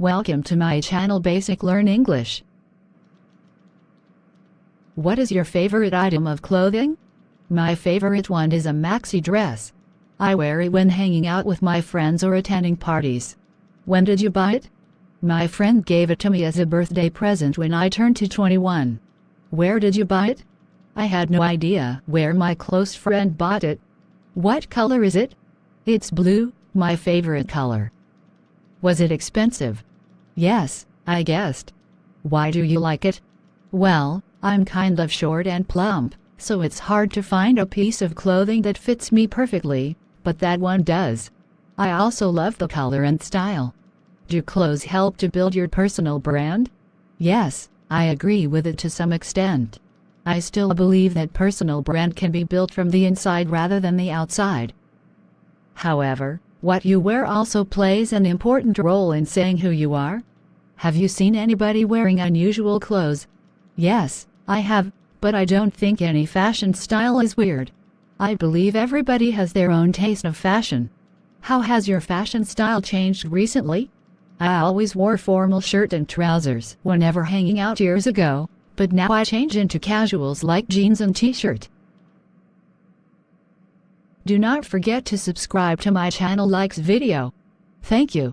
Welcome to my channel Basic Learn English. What is your favorite item of clothing? My favorite one is a maxi dress. I wear it when hanging out with my friends or attending parties. When did you buy it? My friend gave it to me as a birthday present when I turned to 21. Where did you buy it? I had no idea where my close friend bought it. What color is it? It's blue, my favorite color. Was it expensive? Yes, I guessed. Why do you like it? Well, I'm kind of short and plump, so it's hard to find a piece of clothing that fits me perfectly, but that one does. I also love the color and style. Do clothes help to build your personal brand? Yes, I agree with it to some extent. I still believe that personal brand can be built from the inside rather than the outside. However, what you wear also plays an important role in saying who you are. Have you seen anybody wearing unusual clothes? Yes, I have, but I don't think any fashion style is weird. I believe everybody has their own taste of fashion. How has your fashion style changed recently? I always wore formal shirt and trousers whenever hanging out years ago, but now I change into casuals like jeans and t-shirt. Do not forget to subscribe to my channel likes video. Thank you.